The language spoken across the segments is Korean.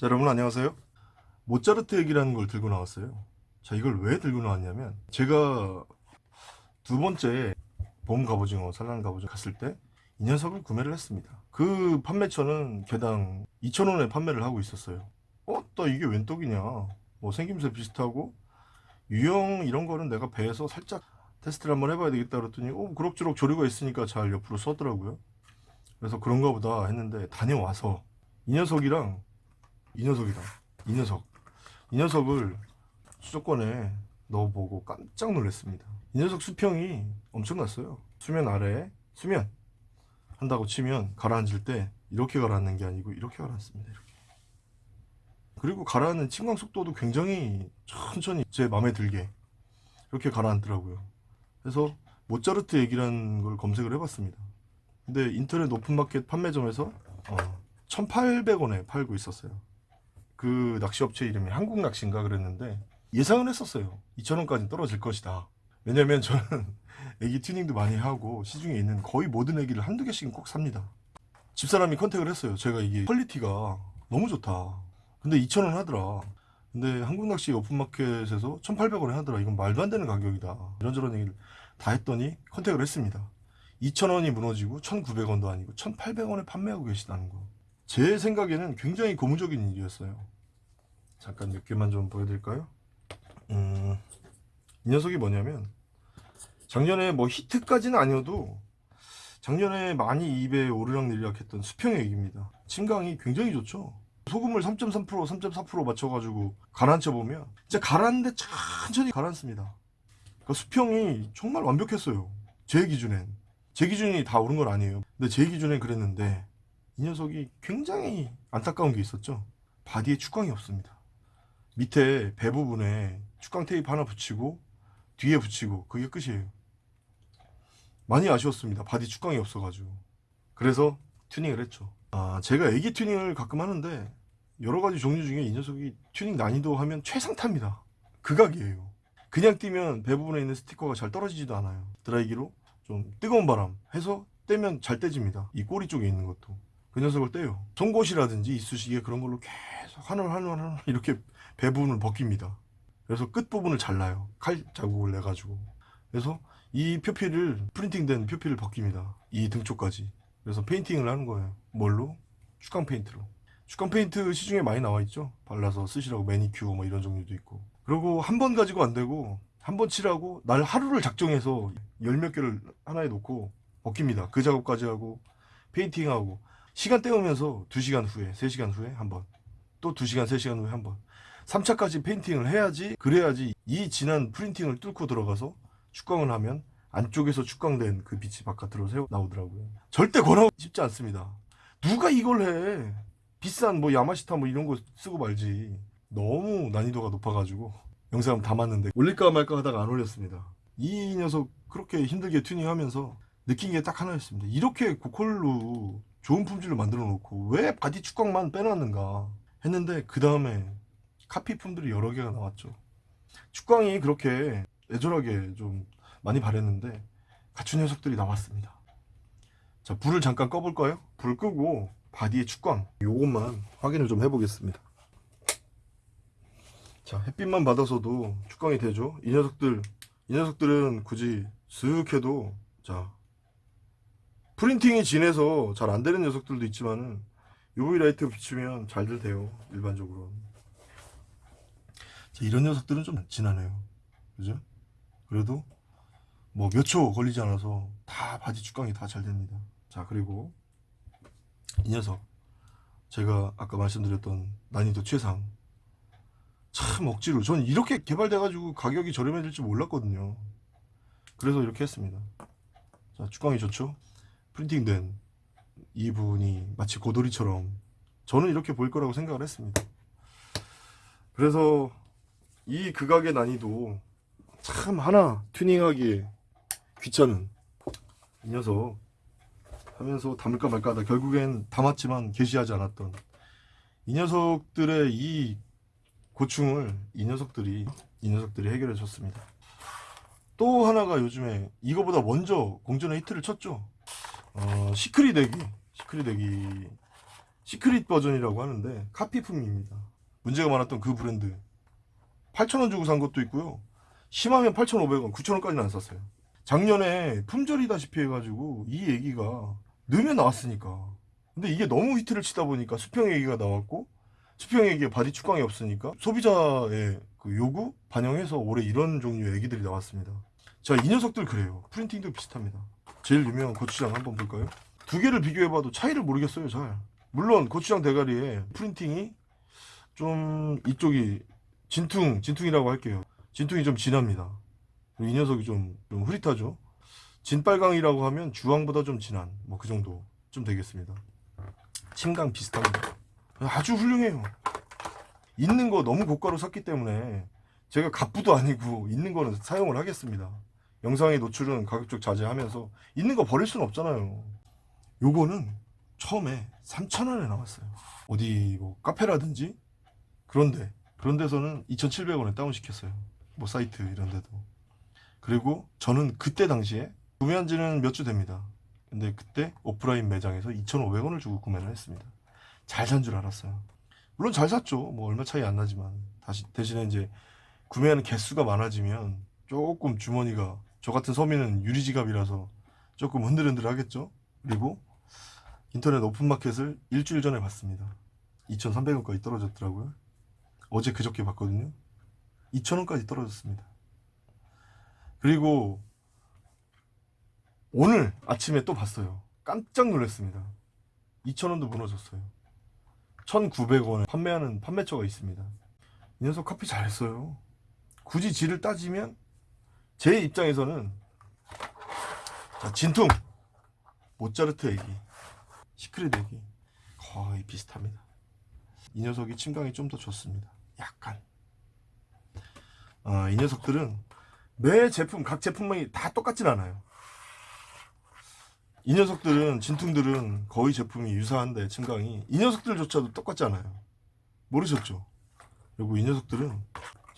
자 여러분 안녕하세요. 모차르트 얘기라는 걸 들고 나왔어요. 자 이걸 왜 들고 나왔냐면 제가 두 번째 봄 갑오징어 산란 갑오징어 갔을 때 이 녀석을 구매를 했습니다. 그 판매처는 개당 2,000원에 판매를 하고 있었어요. 어? 나 이게 웬 떡이냐? 뭐 생김새 비슷하고 유형 이런 거는 내가 배에서 살짝 테스트를 한번 해봐야 되겠다 그랬더니 어 그럭저럭 조류가 있으니까 잘 옆으로 써더라고요. 그래서 그런가 보다 했는데 다녀와서 이 녀석이랑 이 녀석이다. 이 녀석. 이 녀석을 수도권에 넣어보고 깜짝 놀랐습니다. 이 녀석 수평이 엄청났어요. 수면 아래에 수면. 한다고 치면 가라앉을 때 이렇게 가라앉는 게 아니고 이렇게 가라앉습니다 이렇게. 그리고 가라앉는 침강 속도도 굉장히 천천히 제 마음에 들게 이렇게 가라앉더라고요. 그래서 모차르트 애기라는 걸 검색을 해봤습니다. 근데 인터넷 오픈마켓 판매점에서 어, 1800원에 팔고 있었어요 그 낚시업체 이름이 한국낚시인가 그랬는데 예상은 했었어요. 2,000원까지 떨어질 것이다. 왜냐면 저는 애기 튜닝도 많이 하고 시중에 있는 거의 모든 애기를 한두 개씩은 꼭 삽니다. 집사람이 contact을 했어요. 제가 이게 quality가 너무 좋다. 근데 2,000원 하더라. 근데 한국낚시 오픈마켓에서 1,800원에 하더라. 이건 말도 안 되는 가격이다. 이런저런 얘기를 다 했더니 컨택을 했습니다. 2,000원이 무너지고 1,900원도 아니고 1,800원에 판매하고 계시다는 거 제 생각에는 굉장히 고무적인 일이었어요. 잠깐 몇 개만 좀 보여드릴까요? 음, 이 녀석이 뭐냐면 작년에 뭐 히트까지는 아니어도 작년에 많이 입에 오르락 내리락 했던 수평의 액입니다. 침강이 굉장히 좋죠. 소금을 3.3% 3.4% 맞춰가지고 가라앉혀 보면 진짜 가라앉는데 천천히 가라앉습니다. 그 수평이 정말 완벽했어요. 제 기준엔. 제 기준이 다 옳은 건 아니에요. 근데 제 기준엔 그랬는데 이 녀석이 굉장히 안타까운 게 있었죠. body에 축광이 없습니다. 밑에 배 부분에 축광 테이프 하나 붙이고 뒤에 붙이고 그게 끝이에요. 많이 아쉬웠습니다. body 축광이 없어가지고. 그래서 튜닝을 했죠. 아 제가 애기 튜닝을 가끔 하는데 여러가지 종류 중에 이 녀석이 튜닝 난이도 하면 최상타입니다. 극악이에요. 그냥 떼면 배 부분에 있는 스티커가 잘 떨어지지도 않아요. 드라이기로 좀 뜨거운 바람 해서 떼면 잘 떼집니다. 이 꼬리 쪽에 있는 것도 그 녀석을 떼요. 송곳이라든지 이쑤시개 그런 걸로 계속 하늘 하늘 하늘 이렇게 배 부분을 벗깁니다. 그래서 끝부분을 잘라요. 칼 자국을 내가지고. 그래서 이 표피를 printing된 표피를 벗깁니다. 이 등쪽까지. 그래서 페인팅을 하는 거예요. 뭘로? 축광 페인트로. 축광 페인트 시중에 많이 나와 있죠? 발라서 쓰시라고 매니큐어 뭐 이런 종류도 있고. 그리고 한 번 가지고 안 되고 한 번 칠하고 날 하루를 작정해서 열 몇 개를 하나에 놓고 벗깁니다. 그 작업까지 하고 페인팅하고 시간 때우면서 2시간 후에 3시간 후에 한번 또 2시간 3시간 후에 한번. 3차까지 페인팅을 해야지 그래야지 이 진한 printing을 뚫고 들어가서 축광을 하면 안쪽에서 축광된 그 빛이 바깥으로 새어 나오더라고요. 절대 권하고 싶지 않습니다. 누가 이걸 해? 비싼 뭐 야마시타 뭐 이런 거 쓰고 말지. 너무 난이도가 높아가지고. 영상 담았는데 올릴까 말까 하다가 안 올렸습니다. 이 녀석 그렇게 힘들게 튜닝하면서 느낀 게 딱 하나였습니다. 이렇게 고퀄로 좋은 품질로 만들어 놓고 왜 body 축광만 빼놨는가 했는데 그 다음에 카피품들이 여러 개가 나왔죠. 축광이 그렇게 애절하게 좀 많이 바랬는데 갖춘 녀석들이 나왔습니다. 자 불을 잠깐 꺼볼까요? 불 끄고 바디의 축광 요것만 확인을 좀 해보겠습니다. 자 햇빛만 받아서도 축광이 되죠. 이 녀석들 이 녀석들은 굳이 쓱 해도 자 프린팅이 진해서 잘 안 되는 녀석들도 있지만은 UV light 비추면 잘들 돼요 일반적으로. 자, 이런 녀석들은 좀 진하네요. 그죠? 그래도 뭐 몇 초 걸리지 않아서 다 body 축광이 다 잘 됩니다. 자 그리고 이 녀석. 제가 아까 말씀드렸던 난이도 최상. 참 억지로. 전 이렇게 개발돼 가지고 가격이 저렴해질 줄 몰랐거든요. 그래서 이렇게 했습니다. 자 축광이 좋죠 프린팅된 이 부분이 마치 고도리처럼 저는 이렇게 보일 거라고 생각을 했습니다. 그래서 이 극악의 난이도 참 하나 튜닝하기에 귀찮은 이 녀석 하면서 담을까 말까 하다 결국엔 담았지만 게시하지 않았던 이 녀석들의 이 고충을 이 녀석들이 이 녀석들이 해결해 줬습니다. 또 하나가 요즘에 이거보다 먼저 공전의 히트를 쳤죠 어, secret 에기 secret 에기 secret 버전이라고 하는데 카피품입니다. 문제가 많았던 그 브랜드 8,000원 주고 산 것도 있고요. 심하면 8,500원, 9,000원까지는 안 샀어요. 작년에 품절이다시피 해가지고 이 에기가 넣으면 나왔으니까. 근데 이게 너무 히트를 치다 보니까 수평 에기가 나왔고 수평 에기에 body 축광이 없으니까 소비자의 그 요구 반영해서 올해 이런 종류의 에기들이 나왔습니다. 자, 이 녀석들 그래요. printing도 비슷합니다. 제일 유명한 고추장 한번 볼까요? 두 개를 비교해봐도 차이를 모르겠어요, 잘. 물론 고추장 대가리에 printing이 좀 이쪽이 진퉁, 진퉁이라고 할게요. 진퉁이 좀 진합니다. 이 녀석이 좀, 좀 흐릿하죠. 진빨강이라고 하면 주황보다 좀 진한 뭐 그 정도 좀 되겠습니다. 침강 비슷합니다. 아주 훌륭해요. 있는 거 너무 고가로 샀기 때문에 제가 갑부도 아니고 있는 거는 사용을 하겠습니다. 영상의 노출은 가급적 자제하면서 있는 거 버릴 수는 없잖아요. 요거는 처음에 3,000원에 나왔어요. 어디 뭐 카페라든지 그런데 그런 데서는 2,700원에 다운시켰어요. 뭐 사이트 이런 데도. 그리고 저는 그때 당시에 구매한 지는 몇 주 됩니다. 근데 그때 오프라인 매장에서 2,500원을 주고 구매를 했습니다. 잘 산 줄 알았어요. 물론 잘 샀죠. 뭐 얼마 차이 안 나지만 다시 대신에 이제 구매하는 개수가 많아지면 조금 주머니가 저 같은 서민은 유리지갑이라서 조금 흔들흔들 하겠죠. 그리고 인터넷 오픈마켓을 일주일 전에 봤습니다. 2,300원까지 떨어졌더라고요. 어제 그저께 봤거든요. 2,000원까지 떨어졌습니다. 그리고 오늘 아침에 또 봤어요. 깜짝 놀랐습니다. 2,000원도 무너졌어요. 1,900원에 판매하는 판매처가 있습니다. 이 녀석 커피 잘했어요. 굳이 질을 따지면 제 입장에서는 자, 진퉁 모차르트 애기 시크릿 애기 거의 비슷합니다. 이 녀석이 침강이 좀 더 좋습니다. 약간 아, 이 녀석들은 매 제품 각 제품이 다 똑같진 않아요. 이 녀석들은 진퉁들은 거의 제품이 유사한데 침강이 이 녀석들조차도 똑같지 않아요. 모르셨죠? 그리고 이 녀석들은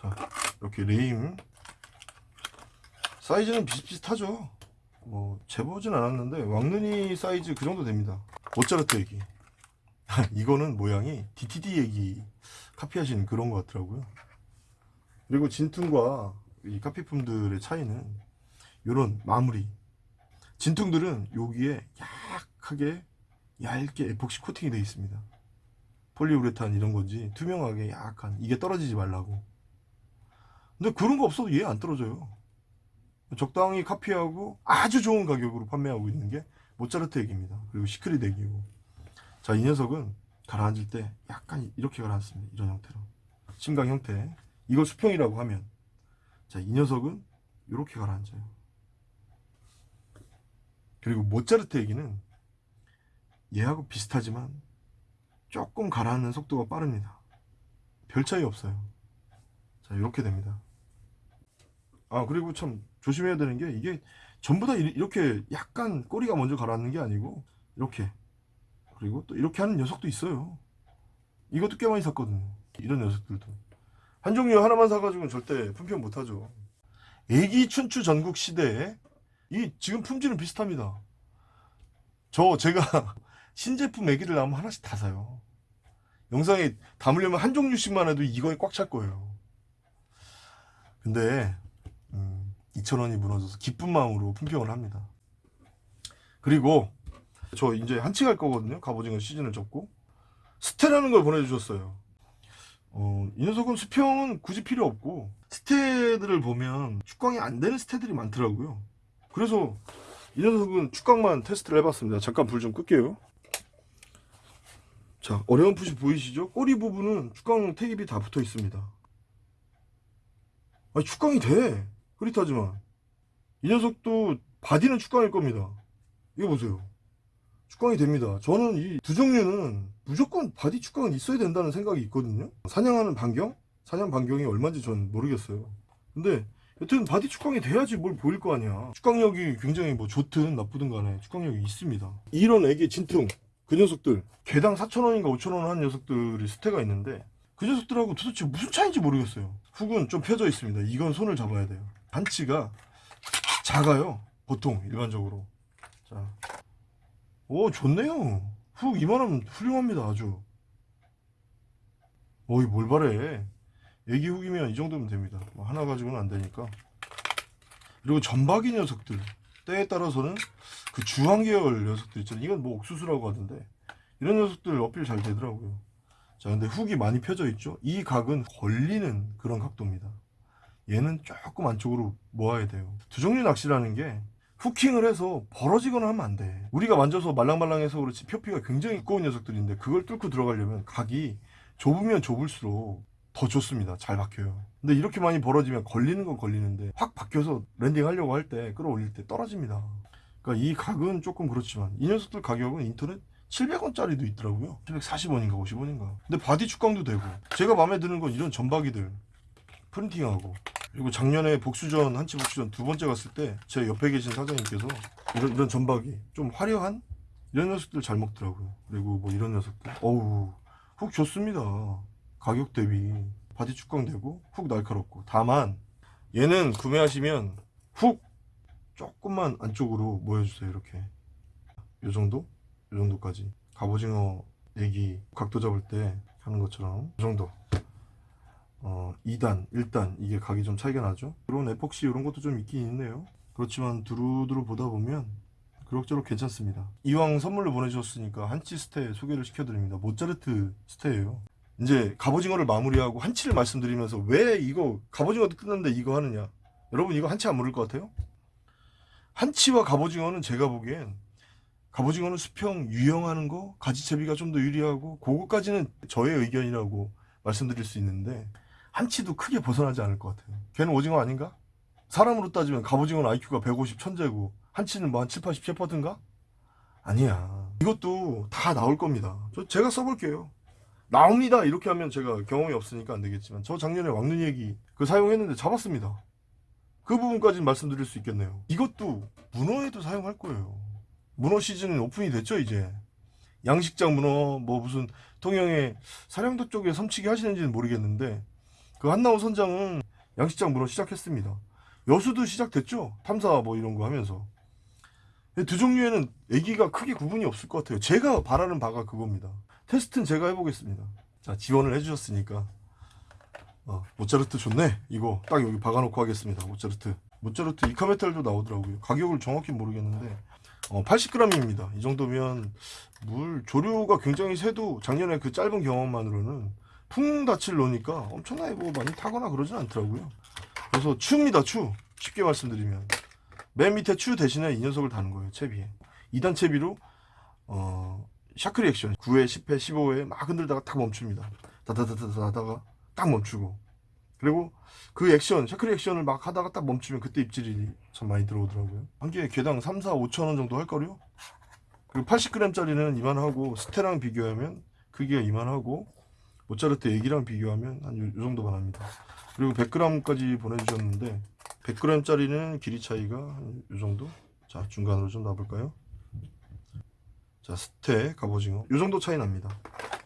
자 이렇게 레임 사이즈는 비슷비슷하죠. 뭐 재보진 않았는데 왕눈이 사이즈 그 정도 됩니다. 모짜르트 얘기. 이거는 모양이 DTD 얘기 카피하신 그런 것 같더라고요. 그리고 진퉁과 이 카피품들의 차이는 이런 마무리. 진퉁들은 여기에 약하게 얇게 에폭시 코팅이 되어 있습니다. 폴리우레탄 이런 건지 투명하게 약간 이게 떨어지지 말라고. 근데 그런 거 없어도 얘 안 떨어져요. 적당히 카피하고 아주 좋은 가격으로 판매하고 있는 게 모차르트 액입니다. 그리고 시크릿 액이고. 자, 이 녀석은 가라앉을 때 약간 이렇게 가라앉습니다. 이런 형태로. 심강 형태. 이걸 수평이라고 하면. 자, 이 녀석은 이렇게 가라앉아요. 그리고 모차르트 액기는 얘하고 비슷하지만 조금 가라앉는 속도가 빠릅니다. 별 차이 없어요. 자, 이렇게 됩니다. 아, 그리고 참 조심해야 되는 게 이게 전부 다 이- 이렇게 약간 꼬리가 먼저 가라앉는 게 아니고 이렇게 그리고 또 이렇게 하는 녀석도 있어요. 이것도 꽤 많이 샀거든요. 이런 녀석들도. 한 종류 하나만 사가지고는 절대 품평 못하죠. 애기 춘추 전국 시대에 이 지금 품질은 비슷합니다. 저 제가 신제품 애기를 나오면 하나씩 다 사요. 영상에 담으려면 한 종류씩만 해도 이거에 꽉 찰 거예요. 근데 음, 2,000원이 무너져서 기쁜 마음으로 품평을 합니다. 그리고 저 이제 한치 갈 거거든요. 갑오징어 시즌을 접고 스테라는 걸 보내주셨어요. 어, 이 녀석은 수평은 굳이 필요 없고 스테들을 보면 축광이 안 되는 스테들이 많더라고요. 그래서 이 녀석은 축광만 테스트를 해봤습니다. 잠깐 불 좀 끌게요. 자, 어려운 푸시 보이시죠? 꼬리 부분은 축광 테이프이 다 붙어 있습니다. 아니, 축광이 돼. 흐릿하지만. 이 녀석도 body는 축광일 겁니다. 이거 보세요. 축광이 됩니다. 저는 이 두 종류는 무조건 body 축광은 있어야 된다는 생각이 있거든요. 사냥하는 반경? 사냥 반경이 얼마인지 전 모르겠어요. 근데 여튼 body 축광이 돼야지 뭘 보일 거 아니야. 축광력이 굉장히 뭐 좋든 나쁘든 간에 축광력이 있습니다. 이런 에기 진퉁 그 녀석들 개당 4,000원인가 5,000원 한 녀석들이 스테가 있는데 그 녀석들하고 도대체 무슨 차이인지 모르겠어요. 훅은 좀 펴져 있습니다. 이건 손을 잡아야 돼요. 반치가 작아요. 보통 일반적으로. 자, 오 좋네요. 훅 이만하면 훌륭합니다 아주. 어이 뭘 바래. 애기 훅이면 이 정도면 됩니다. 뭐 하나 가지고는 안 되니까. 그리고 전박이 녀석들. 때에 따라서는 그 주황 계열 녀석들 있잖아요. 이건 뭐 옥수수라고 하던데. 이런 녀석들 어필 잘 되더라고요. 자 근데 hook이 많이 펴져 있죠? 이 각은 걸리는 그런 각도입니다 얘는 조금 안쪽으로 모아야 돼요 두 종류 낚시라는 게 hooking을 해서 벌어지거나 하면 안 돼. 우리가 만져서 말랑말랑해서 그렇지 표피가 굉장히 두꺼운 녀석들인데 그걸 뚫고 들어가려면 각이 좁으면 좁을수록 더 좋습니다. 잘 박혀요. 근데 이렇게 많이 벌어지면 걸리는 건 걸리는데 확 박혀서 landing 하려고 할 때 끌어올릴 때 떨어집니다. 그러니까 이 각은 조금 그렇지만 이 녀석들 가격은 인터넷 700원짜리도 있더라고요. 740원인가 50원인가. 근데 body 축광도 되고 제가 마음에 드는 건 이런 점박이들 printing하고 그리고 작년에 복수전 한치 복수전 두 번째 갔을 때 제 옆에 계신 사장님께서 이런 이런 점박이 좀 화려한 이런 녀석들 잘 먹더라고요. 그리고 뭐 이런 녀석들. 어우 hook 좋습니다. 가격 대비. body 축광 되고 hook 날카롭고. 다만 얘는 구매하시면 훅 조금만 안쪽으로 모여주세요 이렇게. 요 정도? 요 정도까지. 갑오징어 애기 각도 잡을 때 하는 것처럼. 요 정도. 어 2단, 1단 이게 각이 좀 차이가 나죠? 그런 에폭시 이런 것도 좀 있긴 있네요. 그렇지만 두루두루 보다 보면 그럭저럭 괜찮습니다. 이왕 선물로 보내주셨으니까 한치 스테 소개를 시켜드립니다. 모짜르트 스테예요. 이제 갑오징어를 마무리하고 한치를 말씀드리면서 왜 이거 갑오징어도 끝났는데 이거 하느냐? 여러분 이거 한치 안 모를 것 같아요? 한치와 갑오징어는 제가 보기엔 갑오징어는 수평 유형하는 거 가지채비가 좀 더 유리하고 그거까지는 저의 의견이라고 말씀드릴 수 있는데 한치도 크게 벗어나지 않을 것 같아요. 걔는 오징어 아닌가? 사람으로 따지면 갑오징어는 IQ가 150 천재고 한치는 뭐한 7, 80 셰퍼드인가? 아니야. 이것도 다 나올 겁니다. 저 제가 써볼게요. 나옵니다. 이렇게 하면 제가 경험이 없으니까 안 되겠지만 저 작년에 왕눈이 얘기 그 사용했는데 잡았습니다. 그 부분까지는 말씀드릴 수 있겠네요. 이것도 문어에도 사용할 거예요. 문어 시즌은 오픈이 됐죠 이제. 양식장 문어 뭐 무슨 통영에 사령도 쪽에 섬치기 하시는지는 모르겠는데 그 한나호 선장은 양식장 문어 시작했습니다. 여수도 시작됐죠? 탐사 뭐 이런 거 하면서. 두 종류에는 애기가 크게 구분이 없을 것 같아요. 제가 바라는 바가 그겁니다. 테스트는 제가 해보겠습니다. 자 지원을 해주셨으니까. 어, 모차르트 좋네? 이거 딱 여기 박아놓고 하겠습니다. 모차르트. 모차르트 이카메탈도 나오더라고요. 가격을 정확히 모르겠는데. 어, 80g입니다. 이 정도면 물 조류가 굉장히 새도 작년에 그 짧은 경험만으로는 풍다치를 넣으니까 엄청나게 뭐 많이 타거나 그러진 않더라고요. 그래서 추입니다 추. 쉽게 말씀드리면. 맨 밑에 추 대신에 이 녀석을 다는 거예요 채비에. 2단 채비로 어, 샤크리 액션. 9회 10회 15회 막 흔들다가 딱 멈춥니다. 다다다다다 하다가 딱 멈추고. 그리고 그 액션 샤크리 액션을 막 하다가 딱 멈추면 그때 입질이 참 많이 들어오더라고요. 한 개에 개당 3, 4, 5천 원 정도 할걸요? 그리고 80g짜리는 이만하고 스테랑 비교하면 크기가 이만하고 모차르트 애기랑 비교하면 한 요 정도만 합니다. 그리고 100g까지 보내주셨는데 100g짜리는 길이 차이가 한 요 정도? 자 중간으로 좀 놔볼까요? 자 스테 갑오징어. 요 정도 차이 납니다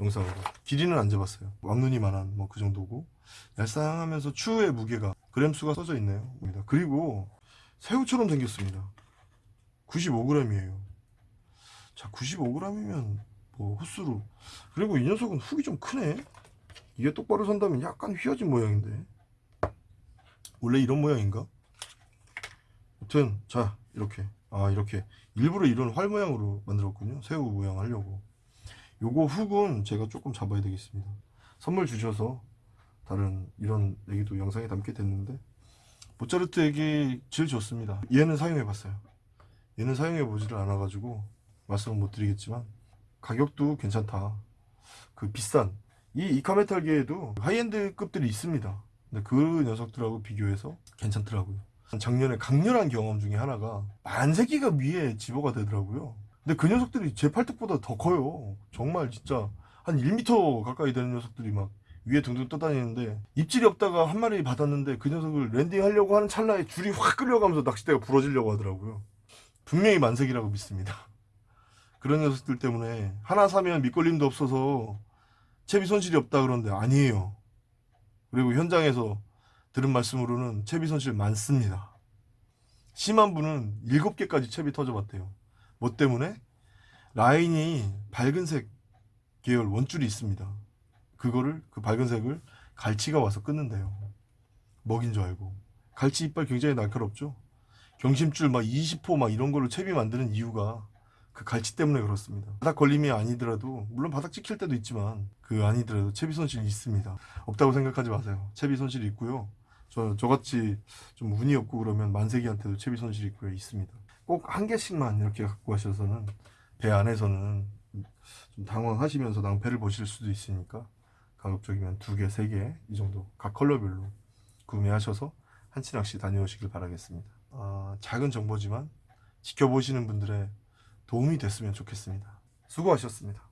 영상으로. 길이는 안 재봤어요. 왕눈이만한 뭐 그 정도고. 얄쌍하면서 추의 무게가 그램수가 써져 있네요. 그리고 새우처럼 생겼습니다. 95g이에요. 자 95g이면 뭐 헛수로 그리고 이 녀석은 훅이 좀 크네. 이게 똑바로 선다면 약간 휘어진 모양인데. 원래 이런 모양인가? 아무튼 자 이렇게. 아 이렇게. 일부러 이런 활 모양으로 만들었군요. 새우 모양 하려고. 요거 훅은 제가 조금 잡아야 되겠습니다. 선물 주셔서 다른 이런 얘기도 영상에 담게 됐는데 모차르트 에기 제일 좋습니다. 얘는 사용해 봤어요. 얘는 사용해 보지를 않아 가지고 말씀은 못 드리겠지만 가격도 괜찮다. 그 비싼. 이 이카메탈계에도 하이엔드 급들이 있습니다. 근데 그 녀석들하고 비교해서 괜찮더라고요. 작년에 강렬한 경험 중에 하나가 만세기가 위에 집어가 되더라고요. 근데 그 녀석들이 제 팔뚝보다 더 커요. 정말 진짜 한 1m 가까이 되는 녀석들이 막 위에 둥둥 떠다니는데 입질이 없다가 한 마리 받았는데 그 녀석을 랜딩하려고 하는 찰나에 줄이 확 끌려가면서 낚싯대가 부러지려고 하더라고요. 분명히 만색이라고 믿습니다 그런 녀석들 때문에 하나 사면 밑걸림도 없어서 채비 손실이 없다 그러는데 아니에요 그리고 현장에서 들은 말씀으로는 채비 손실 많습니다 심한 분은 7개까지 채비 터져봤대요 뭐 때문에? 라인이 밝은색 계열 원줄이 있습니다. 그거를 그 밝은 색을 갈치가 와서 끊는데요. 먹인 줄 알고. 갈치 이빨 굉장히 날카롭죠. 경심줄 막 20호 막 이런 걸로 채비 만드는 이유가 그 갈치 때문에 그렇습니다. 바닥 걸림이 아니더라도 물론 바닥 찍힐 때도 있지만 그 아니더라도 채비 손실이 있습니다. 없다고 생각하지 마세요. 채비 손실이 있고요. 저 저같이 좀 운이 없고 그러면 만세기한테도 채비 손실이 있고요. 있습니다. 꼭 한 개씩만 이렇게 갖고 가셔서는 배 안에서는 좀 당황하시면서 낭패를 보실 수도 있으니까 가급적이면 두 개, 세 개 이 정도 각 컬러별로 구매하셔서 한치 낚시 다녀오시길 바라겠습니다. 아, 작은 정보지만 지켜보시는 분들의 도움이 됐으면 좋겠습니다. 수고하셨습니다.